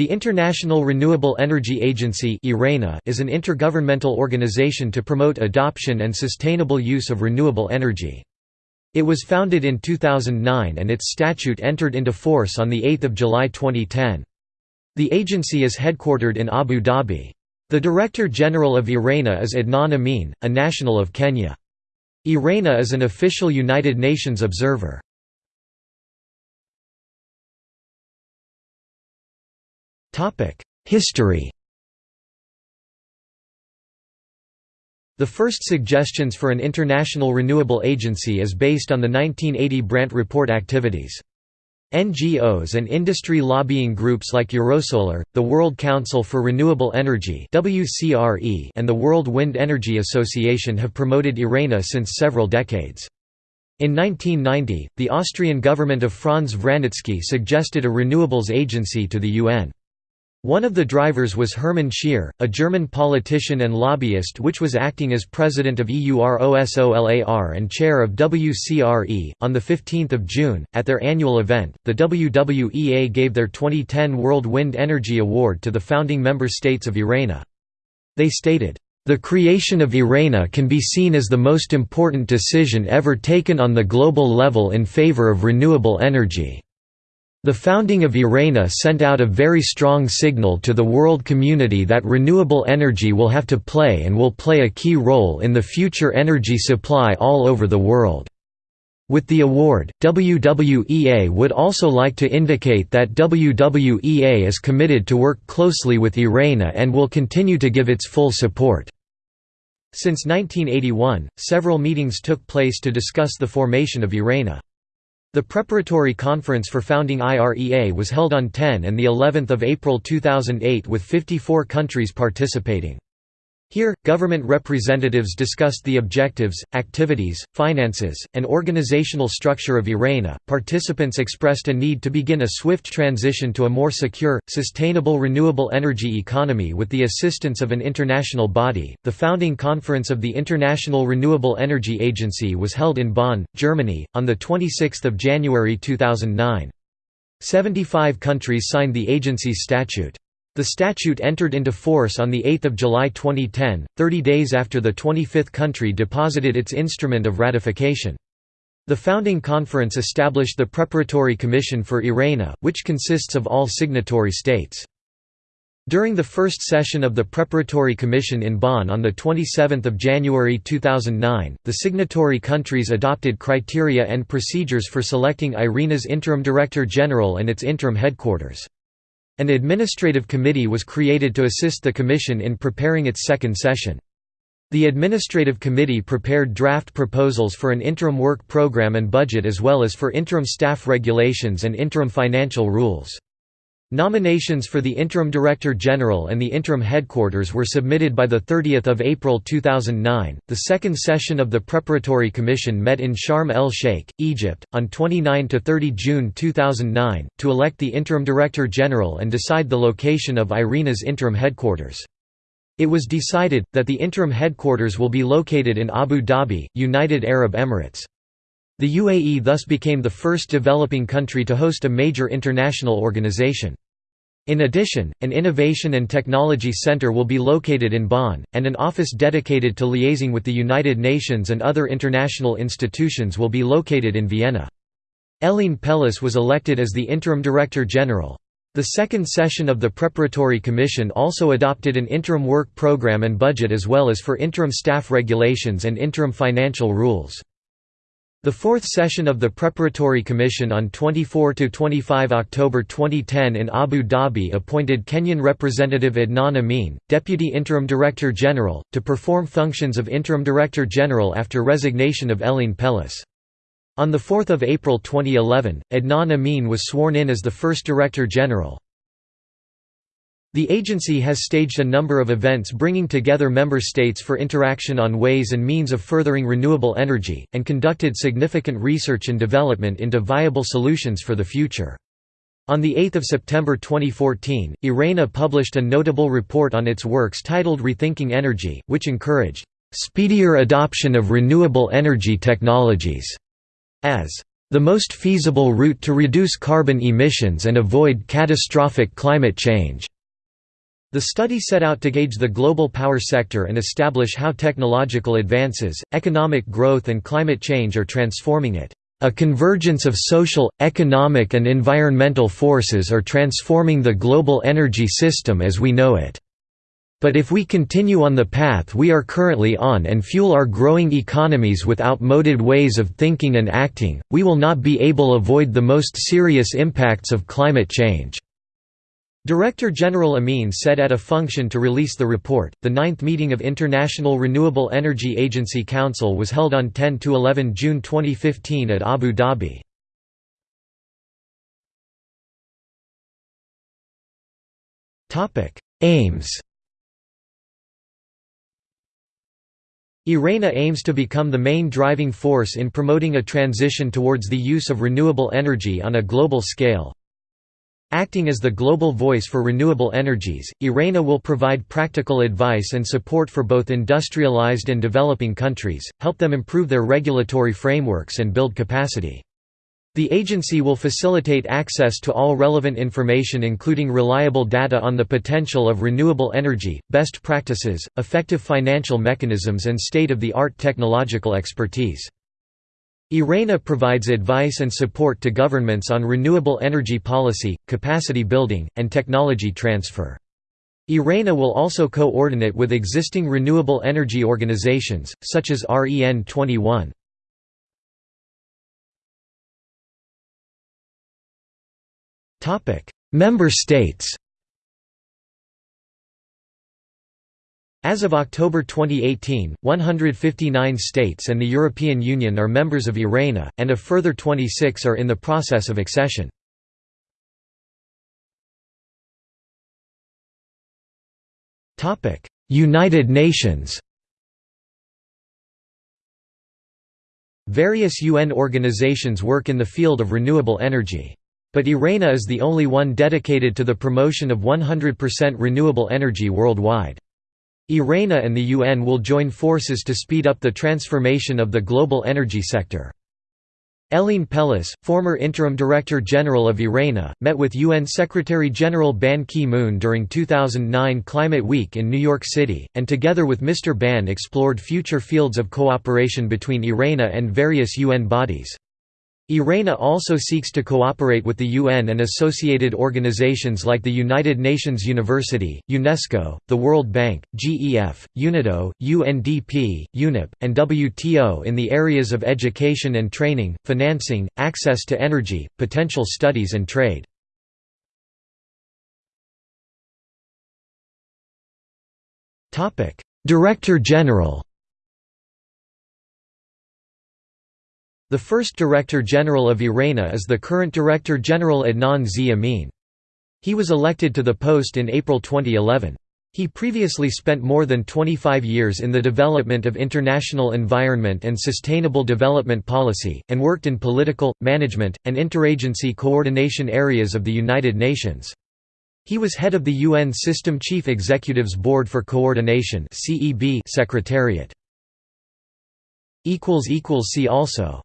The International Renewable Energy Agency is an intergovernmental organization to promote adoption and sustainable use of renewable energy. It was founded in 2009 and its statute entered into force on 8 July 2010. The agency is headquartered in Abu Dhabi. The Director General of IRENA is Adnan Amin, a national of Kenya. IRENA is an official United Nations observer. History The first suggestions for an international renewable agency is based on the 1980 Brandt Report activities. NGOs and industry lobbying groups like Eurosolar, the World Council for Renewable Energy and the World Wind Energy Association have promoted IRENA since several decades. In 1990, the Austrian government of Franz Vranitzky suggested a renewables agency to the UN. One of the drivers was Hermann Scheer, a German politician and lobbyist which was acting as president of EUROSOLAR and chair of WCRE. On 15 June, at their annual event, the WWEA gave their 2010 World Wind Energy Award to the founding member states of IRENA. They stated, the creation of IRENA can be seen as the most important decision ever taken on the global level in favor of renewable energy. The founding of IRENA sent out a very strong signal to the world community that renewable energy will have to play and will play a key role in the future energy supply all over the world. With the award, WWEA would also like to indicate that WWEA is committed to work closely with IRENA and will continue to give its full support. Since 1981, several meetings took place to discuss the formation of IRENA. The preparatory conference for founding IRENA was held on 10 and the of April 2008 with 54 countries participating. Here, government representatives discussed the objectives, activities, finances, and organizational structure of IRENA. Participants expressed a need to begin a swift transition to a more secure, sustainable renewable energy economy with the assistance of an international body. The founding conference of the International Renewable Energy Agency was held in Bonn, Germany, on the 26th of January 2009. 75 countries signed the agency's statute. The statute entered into force on 8 July 2010, 30 days after the 25th country deposited its instrument of ratification. The founding conference established the Preparatory Commission for IRENA, which consists of all signatory states. During the first session of the Preparatory Commission in Bonn on 27 January 2009, the signatory countries adopted criteria and procedures for selecting IRENA's Interim Director General and its interim headquarters. An administrative committee was created to assist the Commission in preparing its second session. The Administrative Committee prepared draft proposals for an interim work program and budget as well as for interim staff regulations and interim financial rules. Nominations for the Interim Director General and the Interim Headquarters were submitted by 30 April 2009. The second session of the Preparatory Commission met in Sharm el Sheikh, Egypt, on 29 to 30 June 2009, to elect the Interim Director General and decide the location of IRENA's interim headquarters. It was decided, that the interim headquarters will be located in Abu Dhabi, United Arab Emirates. The UAE thus became the first developing country to host a major international organization. In addition, an Innovation and Technology Center will be located in Bonn, and an office dedicated to liaising with the United Nations and other international institutions will be located in Vienna. Hélène Pelosse was elected as the Interim Director General. The second session of the Preparatory Commission also adopted an interim work program and budget as well as for interim staff regulations and interim financial rules. The fourth session of the Preparatory Commission on 24–25 October 2010 in Abu Dhabi appointed Kenyan Representative Adnan Amin, Deputy Interim Director General, to perform functions of Interim Director General after resignation of Hélène Pelosse. On 4 April 2011, Adnan Amin was sworn in as the first Director General. The agency has staged a number of events bringing together member states for interaction on ways and means of furthering renewable energy, and conducted significant research and development into viable solutions for the future. On 8 September 2014, IRENA published a notable report on its works titled Rethinking Energy, which encouraged, "...speedier adoption of renewable energy technologies", as the most feasible route to reduce carbon emissions and avoid catastrophic climate change." The study set out to gauge the global power sector and establish how technological advances, economic growth and climate change are transforming it. A convergence of social, economic and environmental forces are transforming the global energy system as we know it. But if we continue on the path we are currently on and fuel our growing economies with outmoded ways of thinking and acting, we will not be able avoid the most serious impacts of climate change." Director General Amin said at a function to release the report. The ninth meeting of International Renewable Energy Agency Council was held on 10 to 11 June 2015 at Abu Dhabi. Aims. IRENA aims to become the main driving force in promoting a transition towards the use of renewable energy on a global scale, Acting as the global voice for renewable energies, IRENA will provide practical advice and support for both industrialized and developing countries, help them improve their regulatory frameworks and build capacity. The agency will facilitate access to all relevant information including reliable data on the potential of renewable energy, best practices, effective financial mechanisms and state-of-the-art technological expertise. IRENA provides advice and support to governments on renewable energy policy, capacity building, and technology transfer. IRENA will also coordinate with existing renewable energy organizations, such as REN 21. Member states As of October 2018, 159 states and the European Union are members of IRENA, and a further 26 are in the process of accession. United Nations Various UN organizations work in the field of renewable energy. But IRENA is the only one dedicated to the promotion of 100% renewable energy worldwide. IRENA and the UN will join forces to speed up the transformation of the global energy sector. Hélène Pelosse, former Interim Director General of IRENA, met with UN Secretary-General Ban Ki-moon during 2009 Climate Week in New York City, and together with Mr. Ban explored future fields of cooperation between IRENA and various UN bodies. IRENA also seeks to cooperate with the UN and associated organizations like the United Nations University, UNESCO, the World Bank, GEF, UNIDO, UNDP, UNEP, and WTO in the areas of education and training, financing, access to energy, potential studies and trade. Director General The first Director General of IRENA is the current Director General Adnan Z. Amin. He was elected to the post in April 2011. He previously spent more than 25 years in the development of international environment and sustainable development policy, and worked in political, management, and interagency coordination areas of the United Nations. He was head of the UN System Chief Executives Board for Coordination Secretariat. See also